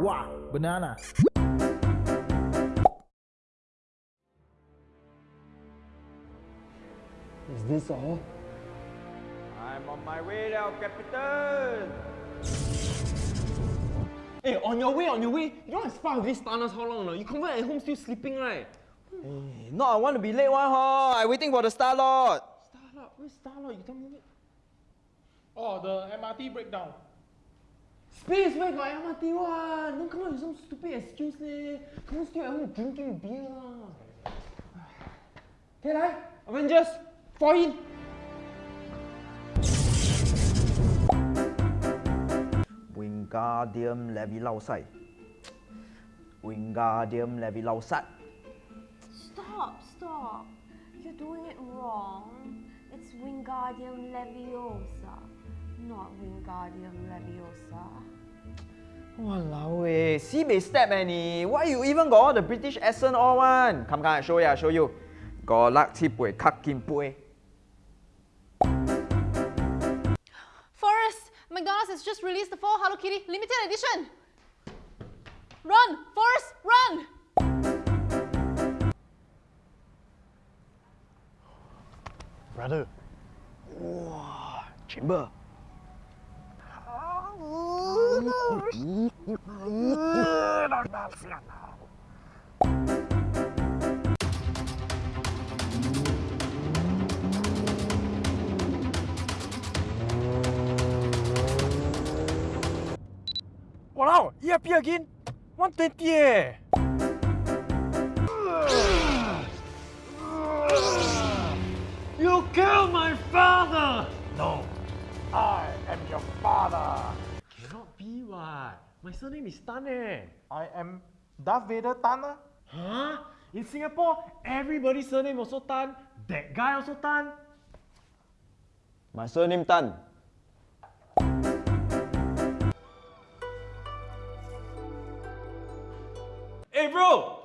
Wow, banana. Is this all? I'm on my way now, Captain. Hey, on your way, on your way. You know I spy with this Thanos how long now? You come back at home still sleeping, right? No, I want to be late one, huh? I waiting for the Star Lord. Starlord, where's Starlord? You tell me. Oh, the MRT breakdown. Space, where got MRT one? Don't come up with some stupid excuse, leh. Come on, still at home drinking beer lah. 睇嚟，Avengers, fall in. Wingardium Leviosa. Wingardium Leviosa. Stop, stop. You're doing it wrong. It's Wingardium Leviosa, not Wingardium Leviosa. Walao eh, me step eh, any. Why you even got all the British accent all one? Come, come, I show you, I show you. Go lak tip pui kak kim. Eh. Forrest, McDonald's has just released the full Hello Kitty limited edition. Run, Forrest, run! Brother. Wow, chamber. Wow, ERP again? 120 eh! You killed my father! No, I am your father. Cannot be what? My surname is Tan eh. I am Darth Vader Tana. Huh? In Singapore, everybody's surname also Tan. That guy also Tan. My surname Tan. Hey bro!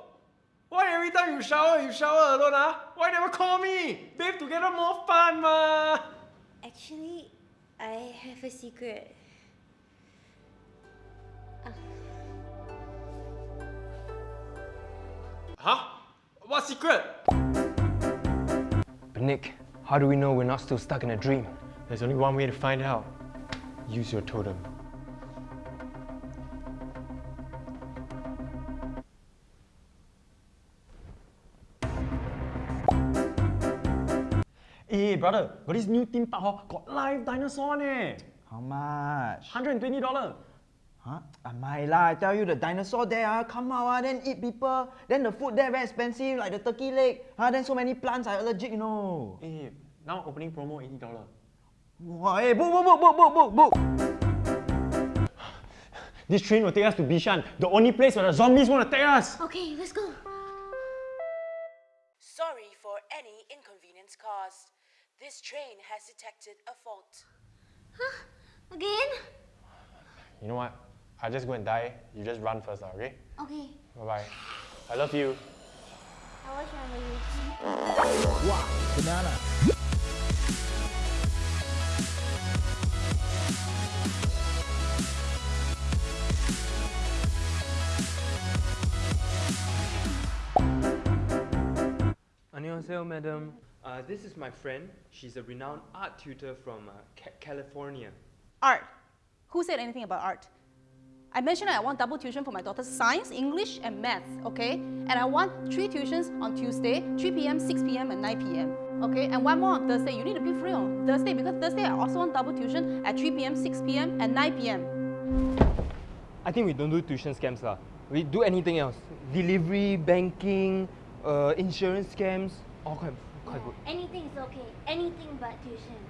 Why every time you shower, you shower alone ah? Why never call me? Bathe together more fun ma! Actually, I have a secret. Huh? What secret? But Nick, how do we know we're not still stuck in a dream? There's only one way to find out. Use your totem. Hey brother, got this new theme park hor, got live dinosaur ne. How much? $120. Huh? Ah, my lah, I tell you the dinosaur there ah, come out ah, then eat people. Then the food there very expensive, like the turkey leg. Ah, then so many plants are allergic, you know. Hey, now opening promo $80. Wow, hey, book, book, book, book, book, book, book. This train will take us to Bishan, the only place where the zombies want to take us. Okay, let's go. Sorry for any inconvenience caused. This train has detected a fault. Huh? Again? You know what? I'll just go and die. You just run first, now, okay? Okay, Bye bye. I love you. I was trying to Wow, banana. Annyeonghaseyo, madam. Uh, this is my friend. She's a renowned art tutor from uh, Ca- California. Art. Who said anything about art? I mentioned I want double tuition for my daughter's science, English, and maths, okay? And I want three tuitions on Tuesday, 3 p.m., 6 p.m., and 9 p.m. Okay, and one more on Thursday. You need to be free on Thursday because Thursday I also want double tuition at 3 p.m., 6 p.m., and 9 p.m. I think we don't do tuition scams lah. We do anything else. Delivery, banking, uh, insurance scams, all quite, quite good. Anything is okay. Anything but tuition.